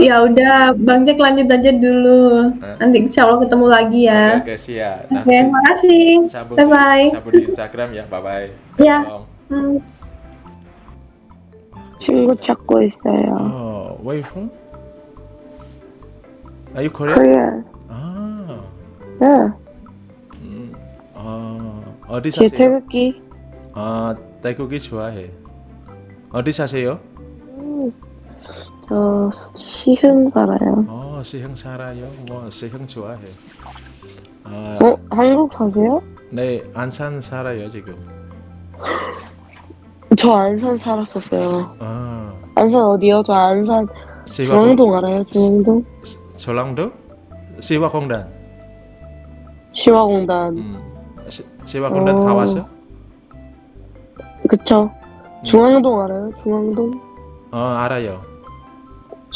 Ya udah, Bang Jack lanjut aja dulu. Hah? Nanti insya Allah ketemu lagi ya. Oke, oke, siap. Oke, Nanti makasih. sambung Bye di, bye. sambung di Instagram ya. Bye bye. Ya. Hmm. 친구 찾고 있어요. Oh, where you from? Are you Korean? Korea. Ah, 네. 음, 아, 어디 제 사세요? 태극기. 아, 태국이 좋아해. 어디 사세요? 저 시흥 살아요. 어, 시흥 살아요. 뭐 시흥 좋아해. 아, 어? 한국 사세요? 네, 안산 살아요 지금. 저 안산 살았었어요. 아, 안산 어디요? 저 안산 중앙동 알아요? 중앙동? 조랑도? 시화공단. 시화공단. 음, 시, 시화공단 어. 가봤어? 그쵸? 중앙동 알아요? 중앙동? 어, 알아요.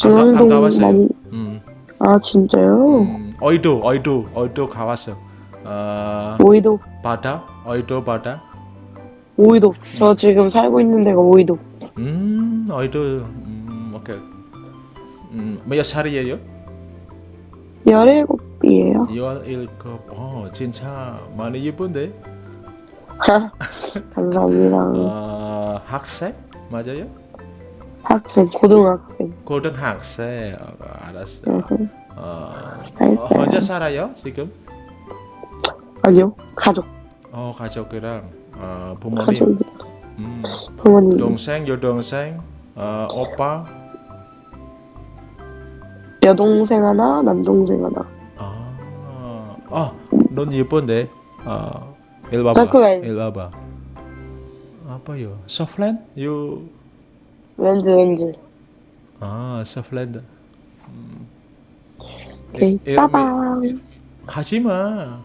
안, 가, 안 중앙동 가봤어요. 많이. 음, 아 진짜요? 음, 어이도, 어이도, 어이도 가봤어. 어, 오이도. 바다, 어이도 바다. 오이도. 저 지금 살고 있는 데가 오이도. 음, 어이도, 음, 오케이. 음, 몇 살이에요? 17이에요. 17. 어, 진짜 많이 예쁜데? 감사합니다. 어, 학생? 맞아요? 학생, 고등학생. 고등학생. 어, 알았어. 어, 알았어요. 어, 혼자 살아요, 지금? 아니요, 가족. 어, 가족이랑 어, 부모님, 가족. 음, 부모님. 동생, 여동생, 어, 오빠. 여동생 하나, 남동생 하나. 아, 아, 넌 예쁜데. 어, 일 봐봐. 잠깐만. 일 봐봐. 아빠요. 소플랜? 유. 렌즈, 렌즈. 아, 소플랜드. 오케이. 이- 빠방. 가지 마.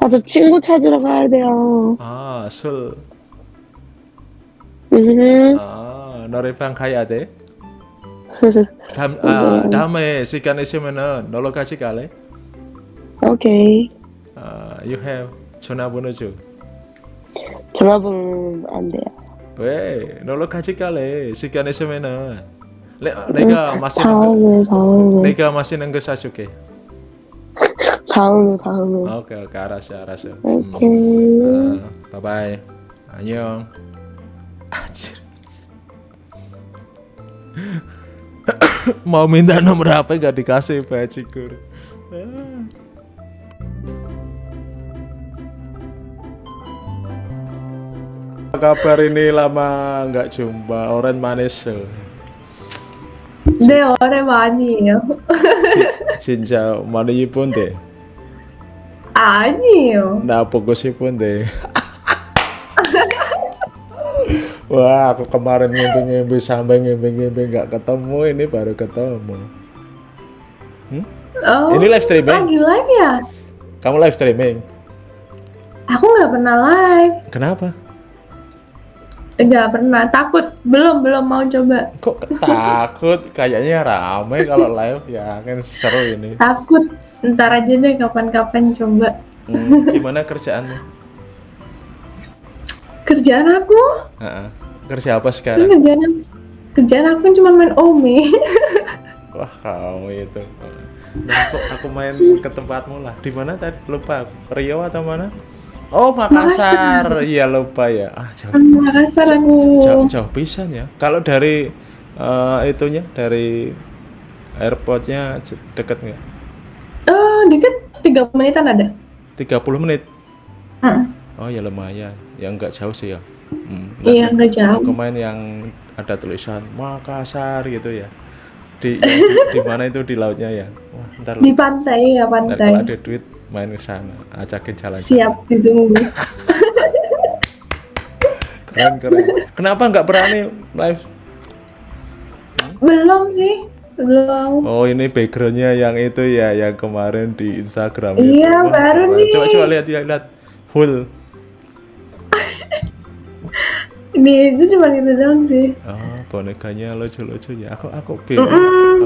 아, 저 친구 찾으러 가야 돼요. 아, 술. 음. 아, 노래방 가야 돼. 다음, 아, 다음에 시간 있으면은 놀러 같이 갈래? 오케이. 아, you have 전화번호 줘. 전화번호는 안 돼요. 왜? 놀러 같이 갈래? 시간 있으면은 내, 내가 마시는 거, 다음에, 다음에. 내가 마시는 거 사줄게. 다음에, 다음에. 오케이, 오케이, 알았어, 알았어. 음. 오케이. 아, 바이바이. 안녕. 아, 진- Mau minta nomor HP gak dikasih bajigur. Apa kabar ini lama nggak jumpa orang manis so. 네, 오랜만이에요. 진짜 많이 이쁜데 아니에요. 나 보고 싶은데 Wah, aku kemarin ngimpi-ngimpi sampai ngimpi-ngimpi nggak ketemu, ini baru ketemu. Oh, Ini live streaming? lagi live ya? Kamu live streaming? Aku nggak pernah live. Kenapa? Nggak pernah. Takut. Belum, belum mau coba. Kok takut? Kayaknya rame kalau live ya kan seru ini. Takut. Ntar aja deh kapan-kapan coba. Hmm, gimana kerjaanmu? Kerjaan aku? Heeh. Kerja apa sekarang? kerjaan aku. Kerjaan aku cuma main Omi. Wah kamu itu. Nah, aku, aku main ke tempatmu lah. Di mana tadi? Lupa. Rio atau mana? Oh Makassar. Iya lupa ya. Ah jauh. Makassar aku. jauh, jauh pisan ya. Kalau dari eh, itunya dari airportnya deket nggak? Oh, dikit 30 menitan ada. 30 menit. Heeh. Oh ya lumayan. Ya nggak jauh sih ya. Hmm, Iya, nggak jauh. Aku main yang ada tulisan Makassar gitu ya. Di, yang di, di mana itu di lautnya ya? Wah, ntar, Di pantai ya, ntar kalau pantai. ada duit main ke sana, ajakin jalan. Siap ditunggu. Keren keren. Kenapa nggak berani live? Belum sih. Belum. Oh ini backgroundnya yang itu ya, yang kemarin di Instagram Iya, itu. baru keren. nih. Coba coba lihat lihat lihat. Full. Ini itu cuma itu doang sih. Oh, bonekanya lucu-lucu ya. Aku aku bingung.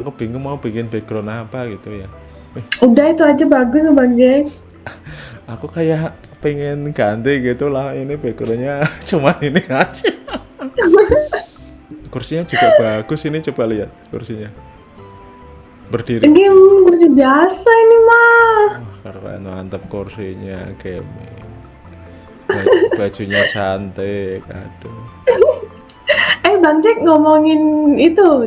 Aku bingung mau bikin background apa gitu ya. Udah itu aja bagus Bang Jack. aku kayak pengen ganti gitu lah. Ini backgroundnya cuman ini aja. kursinya juga bagus ini coba lihat kursinya. berdiri Game kursi biasa ini mah. Wah, keren mantap kursinya gaming Ba- bajunya cantik aduh Eh Bang Jack ngomongin itu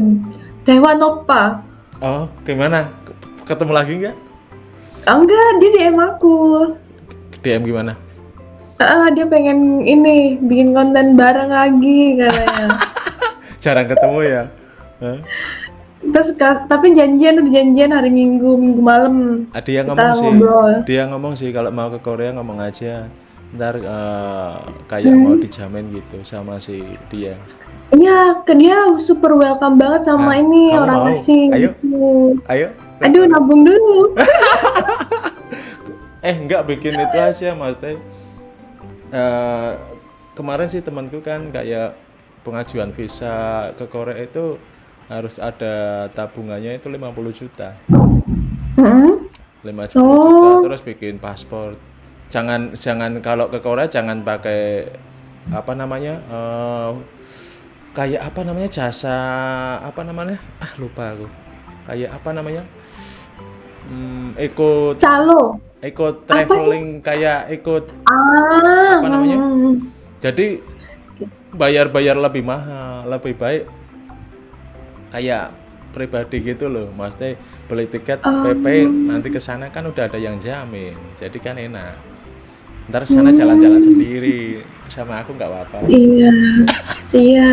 Dewa Nopa. oh gimana ketemu lagi nggak Oh, enggak, dia DM aku. DM gimana Ah, dia pengen ini bikin konten bareng lagi katanya. jarang ketemu ya Hah? Terus tapi janjian udah janjian hari Minggu Minggu malam. Ah, dia Kita ngomong sih ngobrol. dia ngomong sih kalau mau ke Korea ngomong aja ntar eh, kayak mau dijamin gitu sama si dia Iya, ke dia super welcome banget sama Nah, ini orang mau? asing. Ayo. gitu. ayo Aduh, nabung dulu. eh enggak bikin itu aja maksudnya. Eh, kemarin sih temanku kan kayak pengajuan visa ke Korea itu harus ada tabungannya itu 50 juta. Mm-mm. 50 juta. Oh. terus bikin paspor. Jangan jangan kalau ke Korea jangan pakai apa namanya eh, kayak apa namanya jasa apa namanya? Ah lupa aku. Kayak apa namanya hmm, ikut Calo. ikut traveling kayak ikut Ah. Apa namanya? mm. jadi bayar-bayar lebih mahal lebih baik kayak pribadi gitu loh maksudnya beli tiket Oh. PP nanti ke sana kan udah ada yang jamin jadi kan enak ntar sana jalan-jalan sendiri sama aku nggak apa-apa Iya. Iya.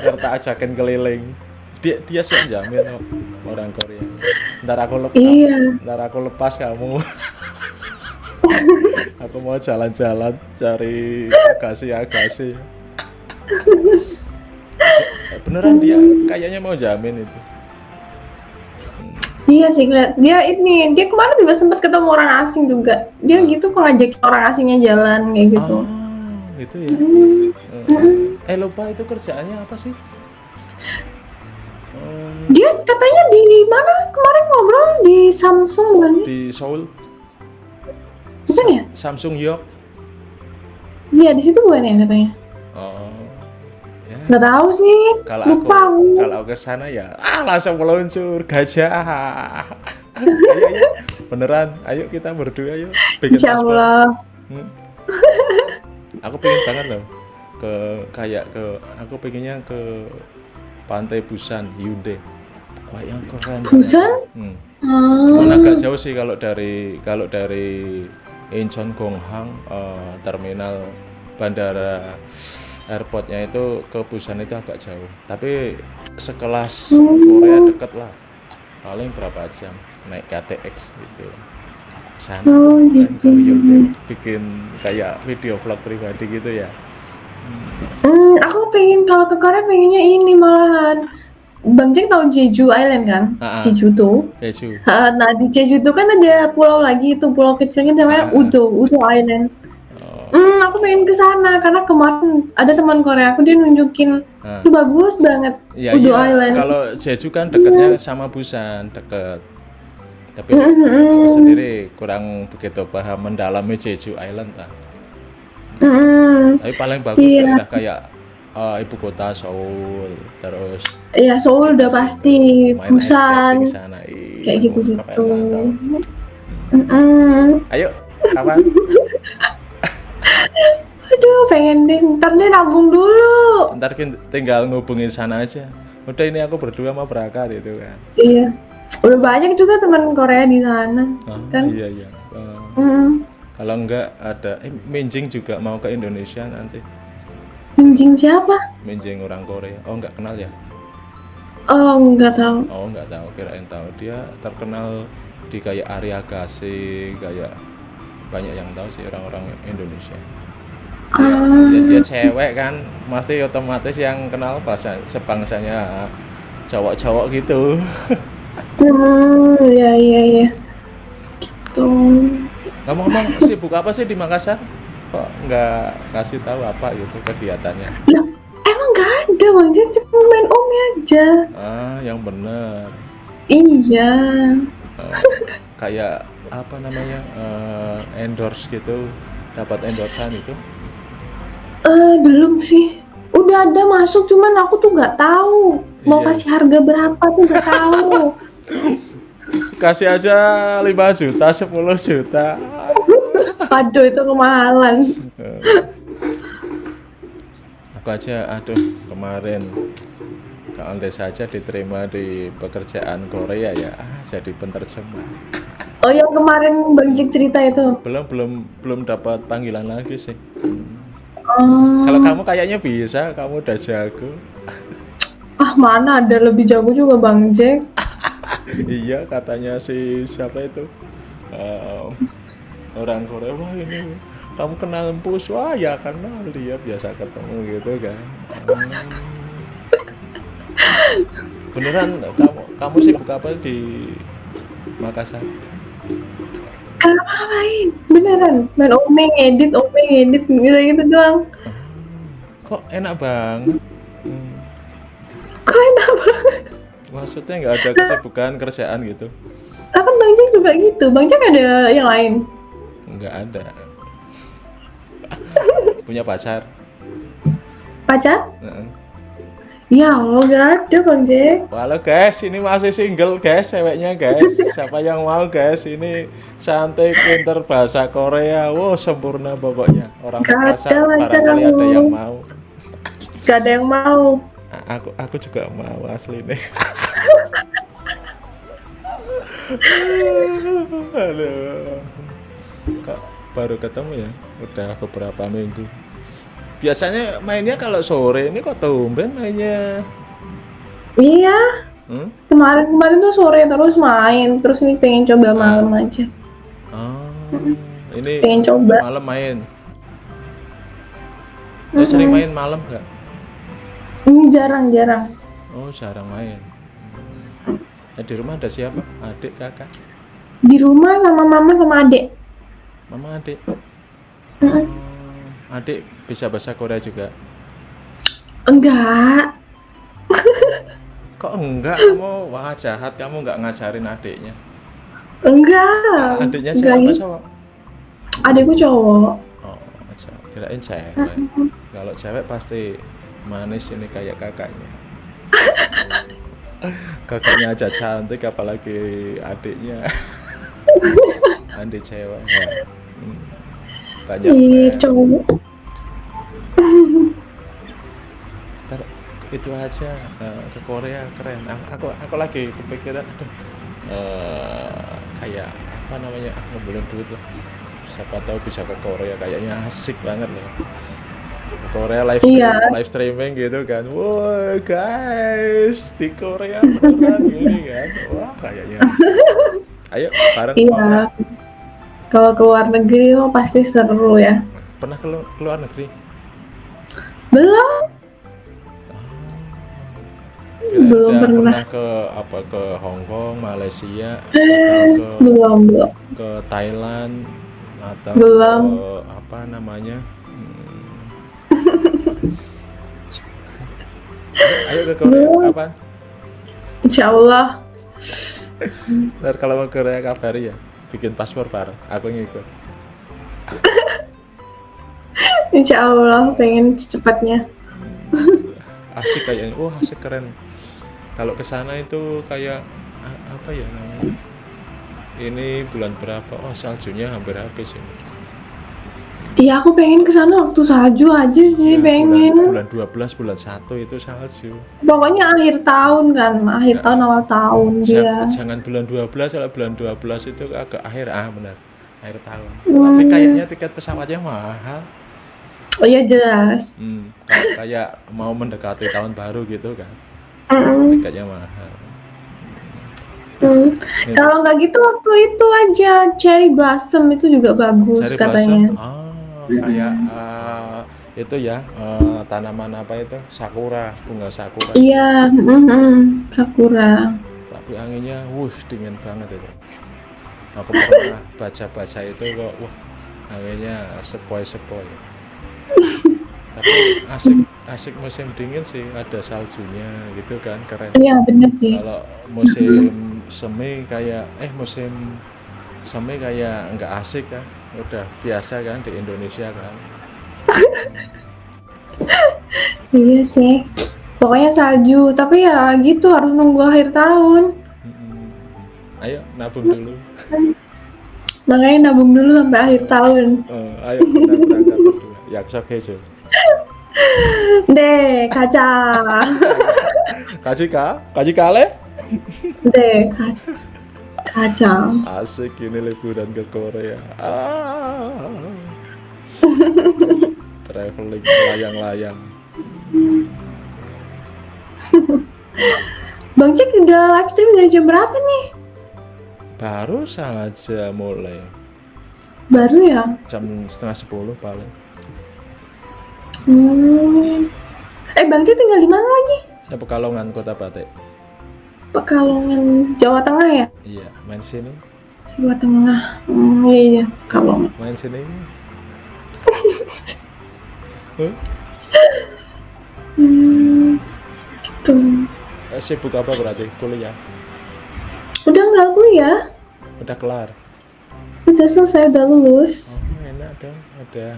ntar tak ajakin keliling dia dia sih yang jamin kok, orang Korea ntar aku lepas Iya. ntar aku lepas kamu aku mau jalan-jalan cari agasi-agasi Eh, beneran dia kayaknya mau jamin itu Iya sih, ngeliat. dia ini, dia kemarin juga sempat ketemu orang asing juga. Dia gitu kok ngajak orang asingnya jalan kayak gitu. oh gitu ya Hmm. Eh, eh lupa itu kerjaannya apa sih Hmm, Dia katanya di mana kemarin ngobrol di Samsung bukan sih? di Seoul Bukan ya? Samsung York Iya di situ bukan ya katanya? oh ya Nggak tahu sih. kalau aku Lupa aku. kalau ke sana ya ah langsung meluncur gajah ayo ayo beneran ayo kita berdua yuk bikin Insya. Allah. Hmm. aku pengen banget loh ke kayak ke aku pengennya ke pantai Busan Hyundai wah yang keren. Busan? hmm. Hmm. Agak jauh sih kalau dari kalau dari Incheon Gonghang eh, terminal bandara airportnya itu ke Busan itu agak jauh tapi sekelas Hmm. Korea deket lah paling berapa jam naik KTX gitu sana Oh, kan gitu. bikin kayak video vlog pribadi gitu ya Hmm, aku pengen kalau ke Korea pengennya ini malahan. Bang Jack tahu Jeju Island kan? Ah. Jeju tuh. Jeju Ha, Nah di Jeju tuh kan ada pulau lagi itu pulau kecilnya namanya ah. Udo, Udo Island. oh, Hmm, aku pengen ke sana karena kemarin ada teman Korea aku dia nunjukin itu bagus banget Ya Udo iya, Island. kalau Jeju kan dekatnya sama Busan, deket. Tapi Mm, mm, aku mm. sendiri kurang begitu paham mendalami Jeju Island kan. Mm-mm. Tapi paling bagus Iya. daerah kayak eh, ibu kota Seoul, terus Ya Seoul udah pasti, Busan, sana. Ih, kayak gitu keren, gitu. mantap. Ayo, kapan? Aduh pengen deh, ntar deh nabung dulu. Ntar tinggal ngubungin sana aja. Udah ini aku berdua mau berangkat itu kan. Iya, udah banyak juga teman Korea di sana. Oh, Kan? iya iya. Eh, Mm. Kalau enggak ada, eh Minjing juga mau ke Indonesia nanti. Minjing siapa? Minjing orang Korea. Oh enggak kenal ya? Oh nggak tahu. Oh nggak tahu, kirain tahu. Dia terkenal di kayak Arya Gase, kayak banyak yang tahu sih orang-orang Indonesia. Ya, Ah. ya dia cewek kan, pasti otomatis yang kenal bahasa sebangsanya cowok-cowok gitu. Hmm, ya iya iya. Ngomong-ngomong, sibuk apa sih di Makassar? Kok nggak kasih tahu apa gitu kegiatannya? Emang nggak ada bang Jack cuma main Omi aja. Ah, yang bener. Iya. Eh, kayak apa namanya eh, endorse gitu, dapat endorsean itu. Eh belum sih. Udah ada masuk, cuman aku tuh nggak tahu mau Iya. kasih harga berapa tuh nggak tahu. Kasih aja 5 juta, 10 juta. Waduh itu kemahalan. Aku aja, aduh kemarin kalau andai saja diterima di pekerjaan Korea ya, ah, jadi penerjemah. Oh yang kemarin Bang Jack cerita itu. Belum belum belum dapat panggilan lagi sih. Oh, Kalau kamu kayaknya bisa, kamu udah jago. ah mana ada lebih jago juga Bang Jack. Iya katanya si siapa itu Em, orang Korea wah ini kamu kenal Empus wah ya kenal dia biasa ketemu gitu kan Hmm. beneran kamu kamu sibuk apa di Makassar Kalau ngapain? Beneran. Main omeng, edit, omeng, edit gitu-gitu doang. kok enak banget Hmm, Kok enak. Maksudnya nggak ada kesibukan kerjaan gitu Lah kan Bang Jack juga gitu. Bang Jack ada yang lain. nggak ada punya pacar Pacar? Heeh. Ya Allah gak ada Bang Jack. Halo guys, ini masih single guys, ceweknya guys. Siapa yang mau guys? Ini cantik, pinter bahasa Korea. Wow, sempurna pokoknya. Orang Gak lancar barangkali ada yang mau. Gak ada yang mau. Aku aku juga mau asli nih. Aduh. Kok baru ketemu ya? Udah beberapa minggu. Biasanya mainnya kalau sore ini kok tumben mainnya. Iya. Hmm? Kemarin-kemarin tuh sore terus main. Terus ini pengen coba malam aja. Oh, ini Pengen coba. malam main. Lu sering main malam nggak? Ini jarang-jarang. Oh, jarang main. Eh, di rumah ada siapa? Adik, kakak, Di rumah sama mama sama adek. mama, adik. Oh, adik bisa bahasa Korea juga. Enggak. Kok enggak? Kamu wah jahat, kamu nggak ngajarin adiknya. Enggak. Adiknya Enggak siapa gitu. cowok? Adekku cowok. Oh, aja. Kirain cewek. Kalau cewek pasti manis ini kayak kakaknya. kakaknya aja cantik apalagi adiknya. Andi cewek ya. Hmm. Banyak Iya, fans. cowok. Ntar itu aja eh, ke Korea keren. Aku aku, aku lagi kepikiran aduh eh, kayak apa namanya ah, ngumpulin duit lah. Siapa tahu bisa ke Korea kayaknya asik banget loh. Korea live Iya. live streaming gitu kan. Wah guys di Korea beneran gini kan. Wah kayaknya. Ayo bareng Iya. Kalau ke luar negeri mah pasti seru ya. Pernah ke lu- ke luar negeri? Belum. Kira Belum udah pernah. ke apa ke Hong Kong, Malaysia, atau ke Belum, belum. ke Thailand atau Belum. ke apa namanya? Ayo, ke Korea kapan? Insya Allah. Ntar kalau mau ke Korea kabari ya, bikin paspor bareng. Aku ngikut. Insya Allah pengen secepatnya. Asik kayaknya. Wah asik keren. Kalau ke sana itu kayak apa ya namanya? Ini bulan berapa? Oh saljunya hampir habis ini. Iya aku pengen ke sana waktu salju aja sih Ya, pengen. bulan, bulan 12 bulan 1 itu salju Pokoknya akhir tahun kan, akhir Ya. tahun awal tahun dia. jangan, bulan 12 kalau bulan 12 itu agak akhir ah benar akhir tahun Hmm. tapi kayaknya tiket pesawatnya mahal Oh iya jelas. hmm, kayak, kayak mau mendekati tahun baru gitu kan Mm-mm. tiketnya mahal Hmm. Ya. Kalau nggak gitu waktu itu aja cherry blossom itu juga bagus Sari katanya. Blossom, ah kayak ah, itu ya eh, tanaman apa itu? Sakura bunga sakura. Iya, mm-mm, sakura. tapi anginnya wuh dingin banget itu. Aku pernah baca-baca itu kok wah anginnya sepoi-sepoi. Tapi asik asik musim dingin sih ada saljunya gitu kan keren. Iya bener sih. kalau musim semi kayak eh musim semi kayak nggak asik kan udah biasa kan di Indonesia kan. Iya sih. Pokoknya salju. Tapi ya gitu harus nunggu akhir tahun. Ayo nabung dulu. Makanya nabung dulu sampai akhir tahun. Uh, ayo kita berangkat berdua. Yaksa kejo deh kaca. Kaji ka? Kaji kale deh kaca. Kacau. Asik ini liburan ke Korea. Ah. Traveling layang-layang. Bang Cek udah live stream dari jam berapa nih? Baru saja mulai. Baru ya? Jam setengah sepuluh paling. Hmm. Eh Bang Cek tinggal di mana lagi? Saya Pekalongan Kota Batik. Pekalongan, Jawa Tengah ya? Iya, main sini, Jawa Tengah. Hmm, iya, iya. Pekalongan. main sini. Huh? Hmm, gitu. Eh, Sibuk apa berarti? Kuliah? Udah nggak kuliah? Udah kelar? Udah selesai, udah lulus. Oh, enak dong. Udah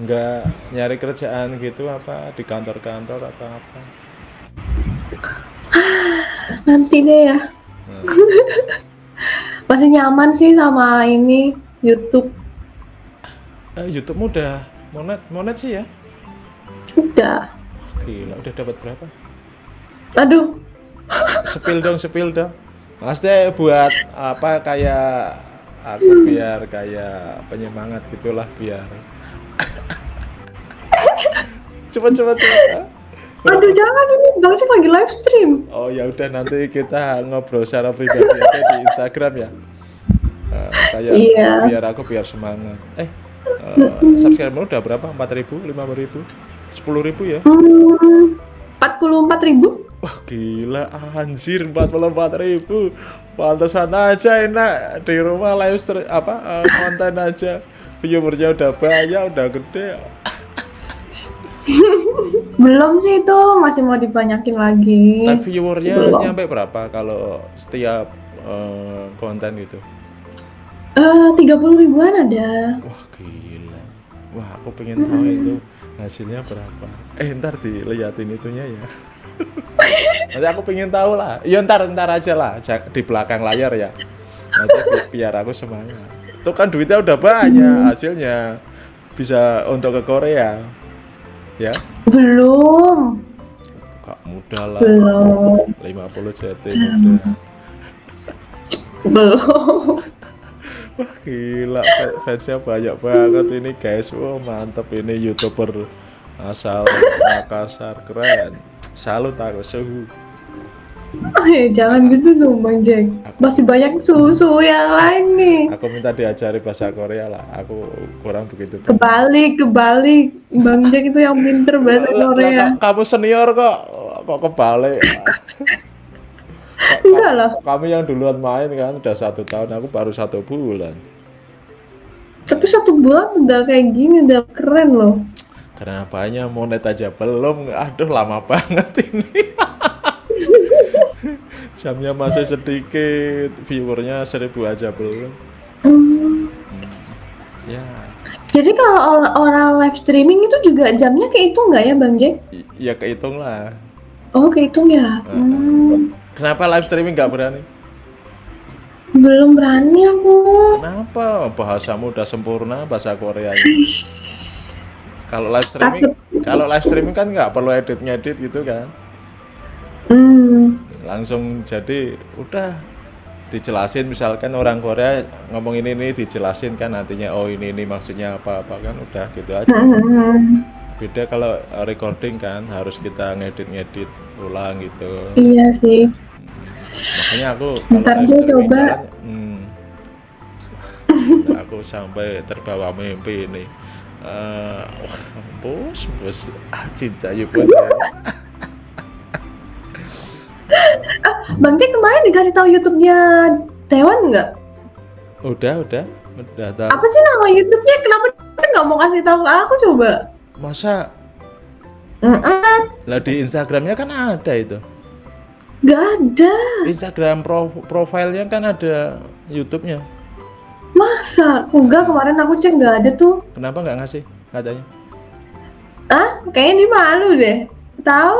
nggak nyari kerjaan gitu apa di kantor-kantor atau apa? Nanti deh ya. Nah, Masih nyaman sih sama ini YouTube. eh, YouTube udah monet monet sih ya? Udah. Gila, udah dapat berapa? Aduh, Sepil dong, sepil dong. Maksudnya buat apa kayak aku biar kayak penyemangat gitulah biar. cepet cepet cepet. Aduh jangan ini Bang Cek lagi live stream. Oh ya udah nanti kita ngobrol secara pribadi aja di Instagram ya. Eh, kayak Iya. biar aku biar semangat. Eh, eh, subscriber udah berapa? 4.000, 5.000, 10.000 ya? Hmm, 44 ribu? Wah gila anjir 44 ribu Pantesan aja enak di rumah live stream apa eh, konten aja viewernya udah banyak udah gede Belum sih itu, masih mau dibanyakin lagi. tapi viewernya Belum. nyampe berapa kalau setiap eh, konten gitu? Eh, 30 ribuan ada. wah gila. Wah aku pengen tahu itu hasilnya berapa. Eh ntar diliatin itunya ya. Nanti aku pengen tahu lah. Ya ntar ntar aja lah. Di belakang layar ya. Nanti bi- biar aku semangat. Itu kan duitnya udah banyak hasilnya. Bisa untuk ke Korea ya? Belum. kak mudah lah. Belum. 50 JT mudah Belum. wah gila. Fa- fansnya banyak banget ini guys. Wah mantep ini youtuber asal Makassar. Keren. Salut aku suhu Eh, jangan gitu dong Bang Jack. Masih banyak susu yang lain nih. aku minta diajari bahasa Korea lah aku kurang begitu Kebalik, kebalik. Bang Jack itu yang pinter bahasa Korea. ka- kamu senior kok kok kebalik Enggak lah. kami yang duluan main kan udah satu tahun aku baru satu bulan Tapi satu bulan udah kayak gini, udah keren loh. karena apanya monet aja belum aduh lama banget ini jamnya masih sedikit viewernya seribu aja belum Hmm. ya Jadi kalau or- orang live streaming itu juga jamnya kehitung nggak ya Bang Jack? ya kehitung lah Oh kehitung ya? Hmm. kenapa live streaming nggak berani Belum berani aku. kenapa bahasamu udah sempurna bahasa Korea kalau live streaming kalau live streaming kan nggak perlu edit ngedit gitu kan Hmm. langsung jadi udah dijelasin misalkan orang Korea ngomong ini ini dijelasin kan nantinya oh ini ini maksudnya apa apa kan udah gitu aja beda kalau recording kan harus kita ngedit ngedit ulang gitu Iya sih. makanya aku Ntar streaming coba. jalan, hmm, aku sampai terbawa mimpi ini wah, bos bos ah, cinta yuk Bang Jack kemarin dikasih tahu YouTube-nya Taiwan nggak? udah udah udah tahu Apa sih nama YouTube-nya? Kenapa dia nggak mau kasih tahu ke aku coba? masa Mm-mm. lah di Instagramnya kan ada itu Gak ada. Instagram pro profilnya kan ada YouTube-nya. Masa? Enggak, kemarin aku cek nggak ada tuh. Kenapa nggak ngasih katanya? Ah, kayaknya dia malu deh. Tahu?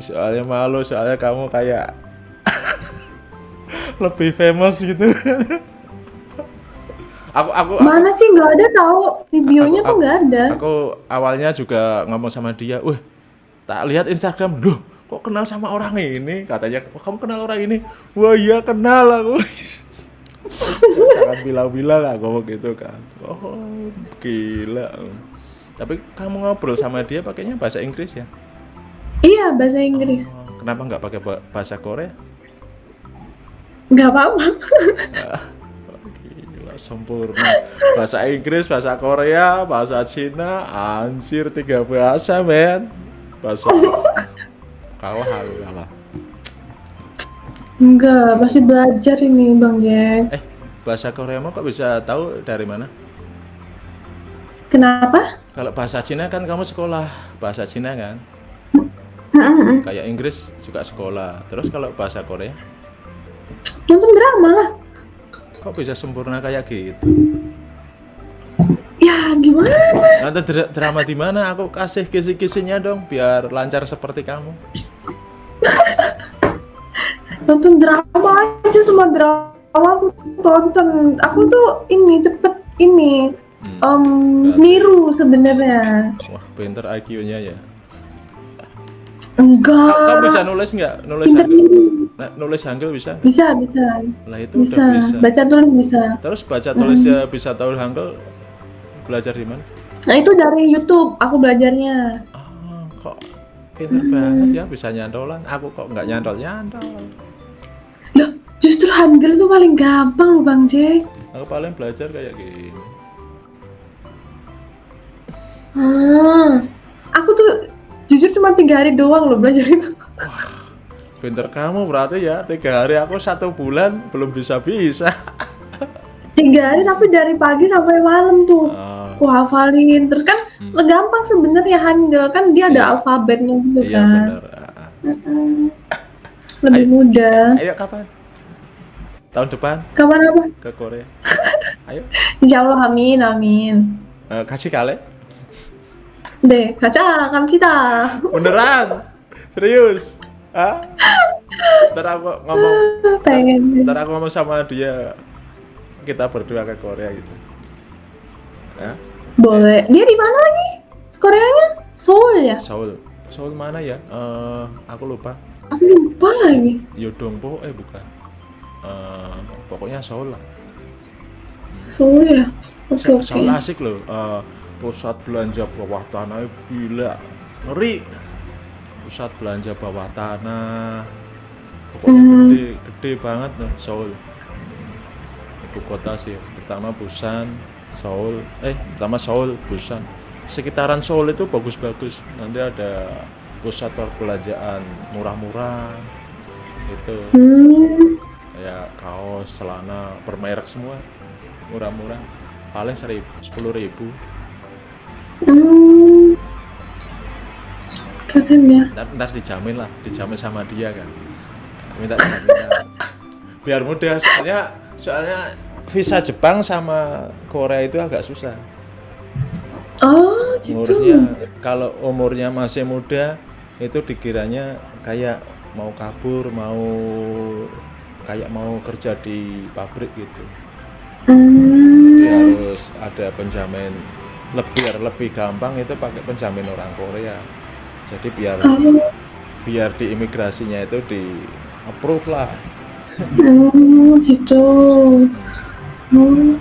Soalnya malu, soalnya kamu kayak lebih famous gitu. aku aku aku, Mana sih nggak ada tahu videonya Aku- tuh nggak ada. aku awalnya juga ngomong sama dia, "Wih, tak lihat Instagram, loh, kok kenal sama orang ini?" Katanya, "Wah, kamu kenal orang ini?" Wah, iya kenal aku. Jangan bilang-bilang aku ngomong gitu kan. Oh, gila. Tapi kamu ngobrol sama dia pakainya bahasa Inggris ya? Iya bahasa Inggris. Oh, kenapa nggak pakai ba- bahasa Korea? Nggak apa-apa. Gila, sempurna. Bahasa Inggris, bahasa Korea, bahasa Cina, anjir tiga bahasa, men. Bahasa kalah aku kalah. Enggak, masih belajar ini Bang Jack. Eh, bahasa Korea mau kok bisa tahu dari mana? Kenapa? Kalau bahasa Cina kan kamu sekolah bahasa Cina kan? Kayak Inggris juga sekolah. Terus kalau bahasa Korea, Nonton drama lah. kok bisa sempurna kayak gitu? Ya gimana? Nonton dra- drama di mana? Aku kasih kisi-kisinya dong, biar lancar seperti kamu. Nonton drama aja semua drama aku tonton. Aku tuh ini cepet ini Hmm. Berarti- niru sebenarnya. Wah, pinter IQ-nya ya. Enggak. Kamu bisa nulis nggak? Nulis Pinter hangul? Nah, nulis hangul bisa? Bisa, bisa. Lah itu Bisa. udah bisa. Baca tulis bisa. Terus baca tulisnya bisa tahu hangul belajar di mana? Nah, itu dari YouTube aku belajarnya. Ah, kok pinter banget ya bisa nyandolan. Aku kok nggak nyantol-nyantol. Loh, justru Hangul itu paling gampang loh Bang Jack. Aku paling belajar kayak gini. Ah, aku tuh jujur cuma tiga hari doang loh belajar itu. Pinter kamu berarti ya tiga hari aku satu bulan belum bisa bisa. Tiga hari tapi dari pagi sampai malam tuh. Aku hafalin. Terus kan Hmm. gampang sebenarnya Hangul kan dia ada Iya. alfabetnya gitu iya kan. benar. Ah. Mm-mm. Lebih Ayo. mudah. Ayo kapan? Tahun depan Kapan apa? ke Korea. Ayo, Insya Allah amin amin. Eh, kasih kali. Deh, kaca kam cita. Beneran? Serius? Hah? Ntar aku ngomong, Pengen. ntar aku ngomong sama dia kita berdua ke Korea gitu. Ya? Boleh. Dia di mana lagi? Koreanya? Seoul ya? Seoul. Seoul mana ya? Eh, aku lupa. Aku lupa lagi. Yodongpo eh bukan. Eh, pokoknya Seoul lah. Seoul ya? Oke. Seoul asik loh. Eh, pusat belanja bawah tanah gila. Ngeri. Pusat belanja bawah tanah. Pokoknya Hmm. gede, gede banget loh Seoul. Ibu kota sih. Pertama Busan, Seoul. Eh, pertama Seoul, Busan. Sekitaran Seoul itu bagus-bagus. Nanti ada pusat perbelanjaan murah-murah. Itu kayak kaos, celana, bermerek semua murah-murah. Paling seribu, sepuluh ribu. Hmm. Keren ya. Ntar, ntar dijamin lah, dijamin sama dia kan. Minta jaminan. Biar mudah soalnya soalnya visa Jepang sama Korea itu agak susah. Oh gitu. Umurnya kalau umurnya masih muda itu dikiranya kayak mau kabur, mau kayak mau kerja di pabrik gitu. Jadi Hmm. harus ada penjamin lebih biar lebih gampang itu pakai penjamin orang Korea. Jadi biar Oh. biar di imigrasinya itu di approve lah. Hmm, gitu. Hmm.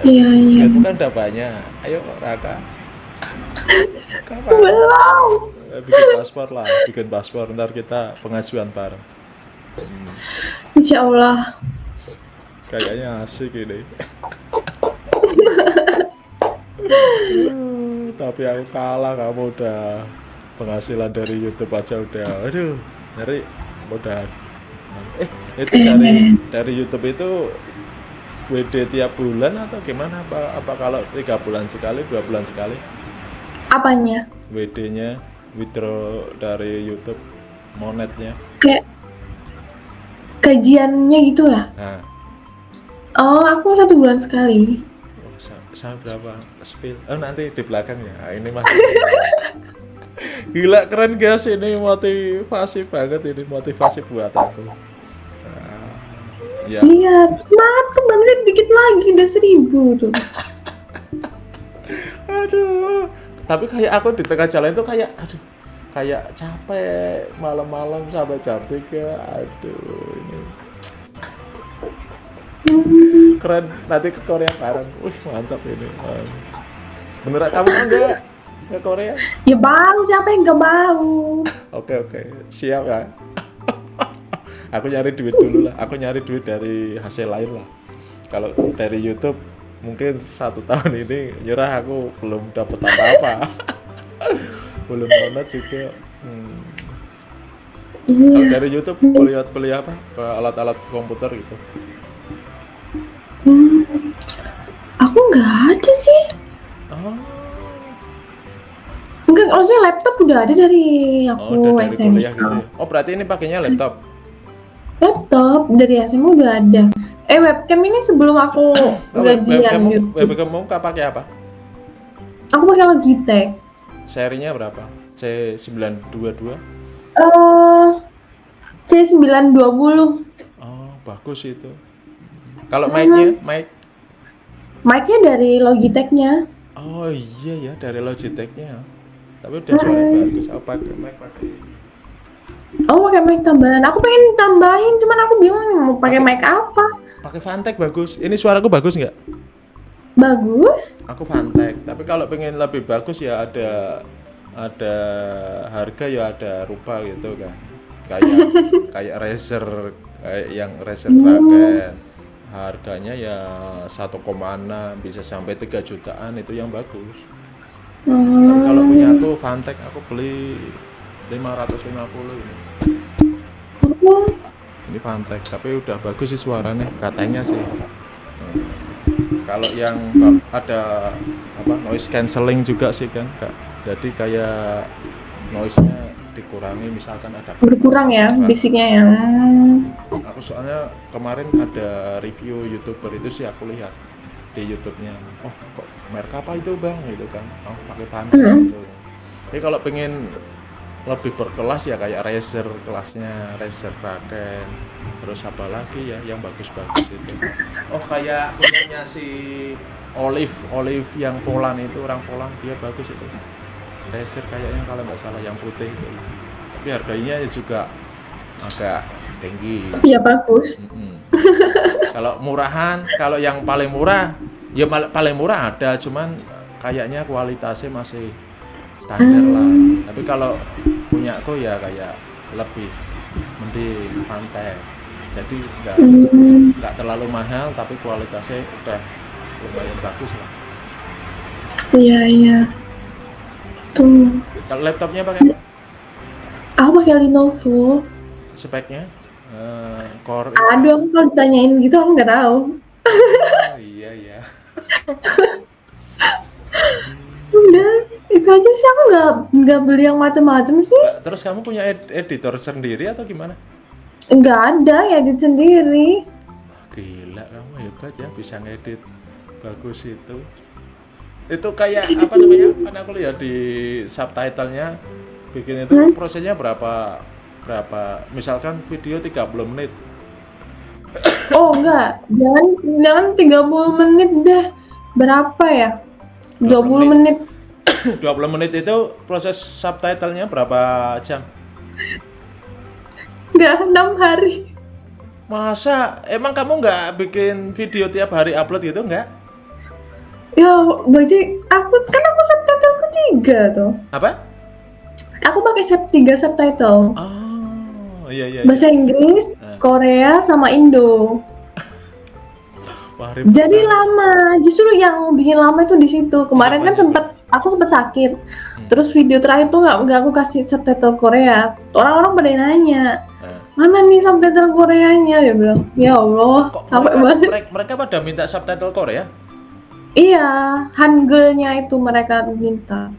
Iya iya. Itu kan udah banyak. Ayo Raka. Kapan? Belum. Eh, Bikin paspor lah, bikin paspor ntar kita pengajuan bareng. Hmm, Insya Allah. kayaknya asik ini. Tapi aku kalah kamu udah penghasilan dari YouTube aja udah, aduh, dari udah. Eh, itu dari dari YouTube itu WD tiap bulan atau gimana? Apa apa kalau tiga bulan sekali, dua bulan sekali? Apanya? WD-nya withdraw dari YouTube monetnya. Kayak kajiannya gitu ya? Nah, Oh, aku satu bulan sekali. Sa- sama berapa spill? Oh nanti di belakang ya. Ah, Ini mah. Gila keren guys ini motivasi banget ini motivasi buat aku. Nah, Ya. Lihat, semangat ke Bang Jack dikit lagi udah seribu tuh. Aduh. Tapi kayak aku di tengah jalan itu kayak aduh kayak capek malam-malam sampai jam 3 aduh ini keren. Nanti ke Korea bareng. Wih mantap ini. Beneran kamu mau nggak ke Korea? Ya bang, siapa yang gak mau? oke oke. Siap ya. Aku nyari duit dulu lah. Aku nyari duit dari hasil lain lah. Kalau dari YouTube mungkin satu tahun ini nyerah aku belum dapat apa-apa. Belum download juga hmm. kalau Iya. dari YouTube beli beli apa alat-alat komputer gitu Hmm, aku nggak ada sih. oh, Enggak, maksudnya laptop udah ada dari oh aku udah dari SMA. kuliah gitu ya. oh berarti ini pakainya laptop Laptop dari SMA udah ada. Eh webcam ini sebelum aku oh, gajian webcam YouTube. webcam kamu pakai apa Aku pakai Logitech. serinya berapa C922 Eh C920. oh bagus itu kalau mic-nya mic Mic-nya dari Logitech-nya. Oh iya ya dari Logitech-nya. Tapi udah suaranya bagus. Aku pakai mic pakai. Oh, pakai mic tambahan. Aku pengen tambahin, cuman aku bingung mau pakai mic apa. Pakai Fantech bagus. Ini suaraku bagus nggak? Bagus. Aku Fantech. Tapi kalau pengen lebih bagus ya ada ada harga ya ada rupa gitu kan. Kayak kayak Razer kayak yang Razer Dragon. Harganya ya 1,6 bisa sampai 3 jutaan itu yang bagus. Hmm. kalau punya aku Fantech aku beli 550 ini. Oh, Ini Fantech, tapi udah bagus sih suaranya katanya sih. Hmm. Kalau yang ada apa noise cancelling juga sih kan, Kak. Jadi kayak noise-nya dikurangi misalkan ada berkurang ya bisiknya ya. Hmm. Aku soalnya kemarin ada review YouTuber itu sih aku lihat di YouTube-nya. Oh, kok merek apa itu, Bang? gitu kan. Oh, pakai Fantech Hmm. gitu. Jadi kalau pengen lebih berkelas ya kayak Razer kelasnya, Razer Kraken. Terus apa lagi ya yang bagus-bagus itu. Oh, kayak punyanya si Olive, Olive yang Poland itu orang Poland dia bagus itu. Razer kayaknya kalau nggak salah yang putih itu. Tapi harganya juga agak tinggi. Iya bagus. Mm-mm. kalau murahan, kalau yang paling murah, ya paling murah ada, cuman kayaknya kualitasnya masih standar lah. Tapi kalau punya aku ya kayak lebih mending pantai. Jadi nggak Hmm. nggak terlalu mahal, tapi kualitasnya udah lumayan bagus lah. Iya iya. Kalau laptopnya pakai apa? Aku pakai Lenovo. Speknya? Eh, core. Aduh, aku kalau ditanyain gitu aku nggak tahu. Oh, iya iya. Udah, itu aja sih aku nggak nggak beli yang macam-macam sih. Terus kamu punya ed- editor sendiri atau gimana? Nggak ada ya di sendiri. Gila kamu hebat ya bisa ngedit bagus itu. Itu kayak apa namanya? Kan aku lihat di subtitlenya bikin itu Hmm? prosesnya berapa berapa misalkan video 30 menit. Oh enggak, jangan jangan 30 menit deh. Berapa ya? 20 menit. 20 menit itu proses subtitlenya berapa jam? Enggak, 6 hari. Masa emang kamu nggak bikin video tiap hari upload gitu nggak? Ya, baca aku kan aku subtitleku tiga tuh. Apa? Aku pakai sub tiga subtitle. Oh, iya iya. iya. Bahasa Inggris, Eh. Korea, sama Indo. Wah, Jadi banget. lama. Justru yang bikin lama itu di situ. Kemarin Iya, kan sempet aku sempet sakit. Hmm. Terus video terakhir tuh nggak nggak aku kasih subtitle Korea. Orang-orang pada nanya, Nah. mana nih subtitle Koreanya? Dia bilang, ya Allah, Kok capek mereka, banget. mereka, mereka pada minta subtitle Korea? Iya, Hangulnya itu mereka minta.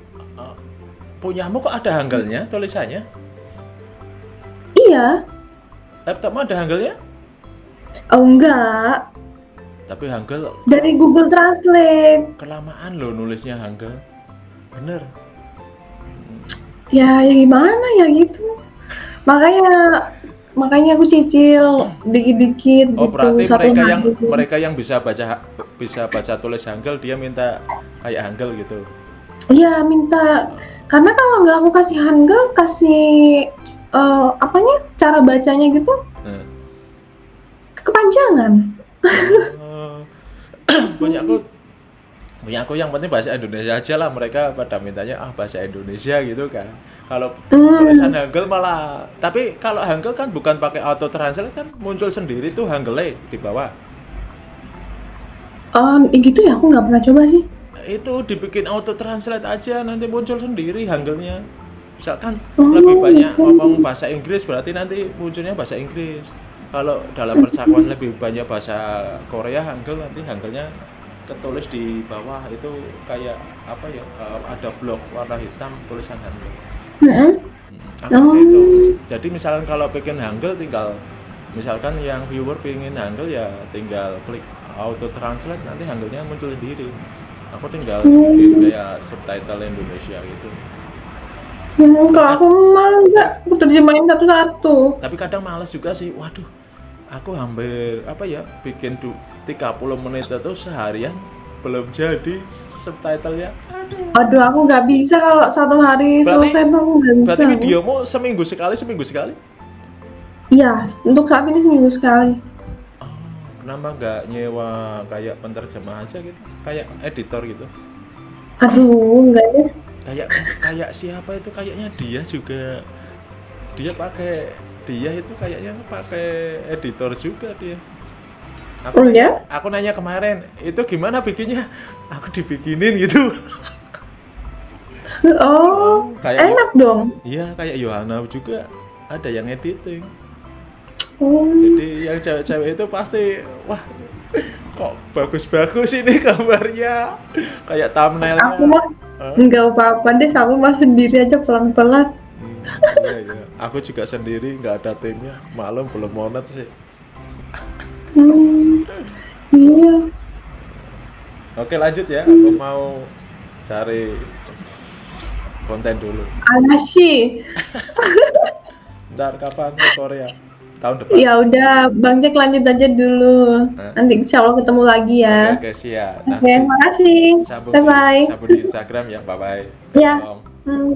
Punyamu kok ada hanggalnya tulisannya? Iya, Laptopmu ada hanggalnya? oh enggak. Tapi hanggal Dari Google Translate. kelamaan loh nulisnya hanggal. Bener. Ya, ya gimana ya gitu. Makanya makanya aku cicil dikit-dikit Oh, gitu. berarti satu mereka yang hari. mereka yang bisa baca bisa baca tulis Hangul dia minta kayak Hangul gitu. Iya minta karena kalau nggak aku kasih hangul kasih eh, apanya cara bacanya gitu Nah. kepanjangan. Oh. punya aku punya aku yang penting bahasa Indonesia aja lah mereka pada mintanya ah bahasa Indonesia gitu kan kalau Hmm. tulisan Hangul malah tapi kalau Hangul kan bukan pakai auto translate kan muncul sendiri tuh Hangulnya di bawah Oh, gitu ya aku nggak pernah coba sih. itu dibikin auto translate aja nanti muncul sendiri Hangulnya misalkan Oh, lebih banyak gitu. ngomong bahasa Inggris berarti nanti munculnya bahasa Inggris kalau dalam percakapan lebih banyak bahasa Korea Hangul nanti Hangulnya ketulis di bawah itu kayak apa ya eh, ada blok warna hitam tulisan Hangul Mm-mm. Hmm, Oh. gitu. Jadi misalkan kalau bikin Hangul tinggal misalkan yang viewer pingin Hangul ya tinggal klik auto translate nanti Hangulnya muncul sendiri. Aku tinggal Hmm. bikin kayak subtitle Indonesia gitu. Hmm, kalau aku mah nggak, aku terjemahin satu-satu. Tapi kadang males juga sih. Waduh, aku hampir apa ya bikin du- 30 menit itu seharian belum jadi subtitlenya. Aduh. Aduh, aku nggak bisa kalau satu hari Berarti- selesai tuh aku nggak bisa. Berarti videomu seminggu sekali, seminggu sekali? Iya, untuk saat ini seminggu sekali. Oh, kenapa nggak nyewa kayak penterjemah aja gitu? Kayak editor gitu? Aduh, enggak deh. Kayak kayak siapa itu kayaknya dia juga dia pakai dia itu kayaknya pakai editor juga dia. Aku Oh, nanya, aku nanya kemarin, itu gimana bikinnya? Aku dibikinin gitu. Oh, Kayak enak dong. Iya, kayak Yohana juga ada yang editing. Hmm. Jadi yang cewek-cewek itu pasti wah kok bagus-bagus ini gambarnya kayak thumbnailnya. Aku mah Hah? nggak apa-apa deh, aku mah sendiri aja pelan-pelan. Hmm, iya, iya. Aku juga sendiri nggak ada timnya, malam belum monet sih. Hmm. Iya. Oke lanjut ya, aku mau cari konten dulu. Alasi. Ntar kapan ke Korea? Tahun depan. Ya udah, Bang Jack lanjut aja dulu. Hah? Nanti insya Allah ketemu lagi ya. Oke, oke siap. Oke, makasih. sambung Bye bye. di, sambung di Instagram ya, bye bye. Ya. Hmm.